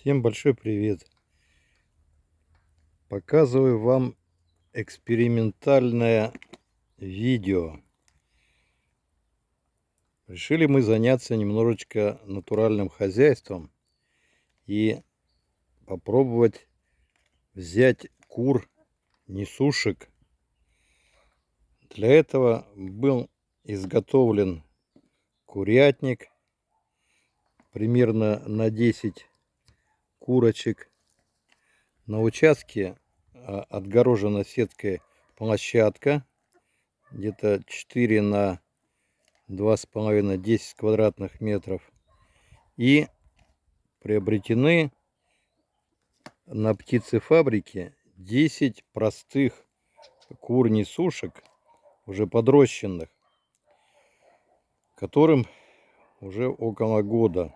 Всем большой привет! Показываю вам экспериментальное видео. Решили мы заняться немножечко натуральным хозяйством и попробовать взять кур несушек. Для этого был изготовлен курятник примерно на 10 курочек. На участке а, отгорожена сеткой площадка, где-то 4 на 2,5-10 квадратных метров. И приобретены на птицефабрике 10 простых кур несушек, уже подрощенных, которым уже около года.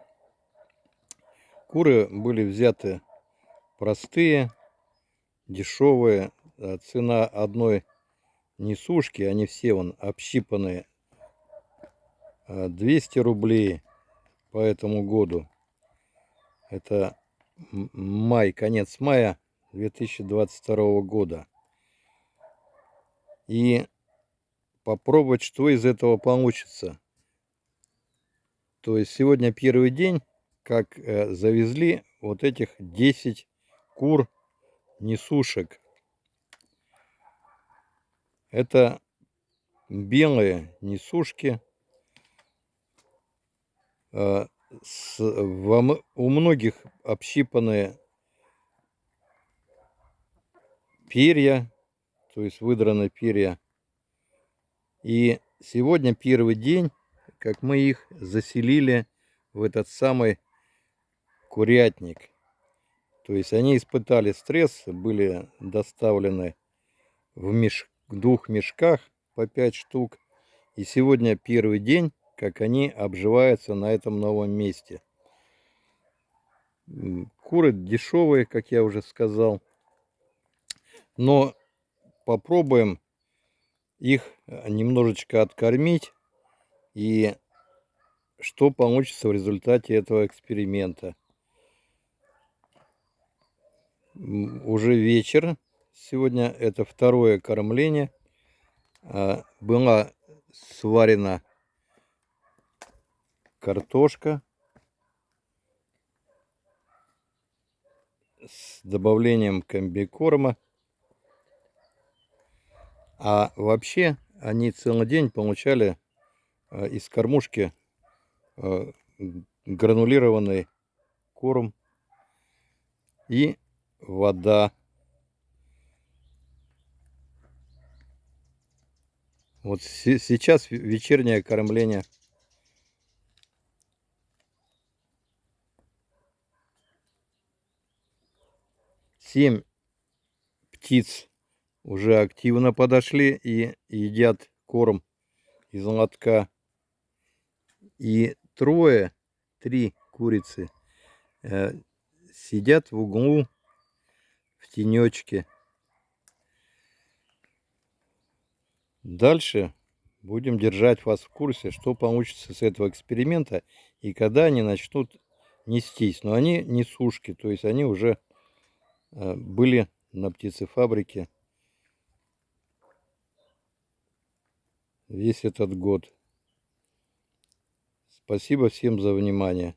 Куры были взяты простые, дешевые. А цена одной несушки, они все вон общипанные, 200 а, рублей по этому году. Это май, конец мая 2022 года. И попробовать, что из этого получится. То есть сегодня первый день как э, завезли вот этих 10 кур несушек. Это белые несушки. Э, у многих общипанные перья, то есть выдраны перья. И сегодня первый день, как мы их заселили в этот самый курятник. То есть они испытали стресс, были доставлены в меш... двух мешках по 5 штук. И сегодня первый день, как они обживаются на этом новом месте. Куры дешевые, как я уже сказал. Но попробуем их немножечко откормить. И что получится в результате этого эксперимента уже вечер. Сегодня это второе кормление. А, была сварена картошка с добавлением комбикорма. А вообще они целый день получали а, из кормушки а, гранулированный корм и вода. Вот сейчас вечернее кормление. Семь птиц уже активно подошли и едят корм из лотка. И трое, три курицы э, сидят в углу тенечке. Дальше будем держать вас в курсе, что получится с этого эксперимента и когда они начнут нестись. Но они не сушки, то есть они уже э, были на птицефабрике весь этот год. Спасибо всем за внимание.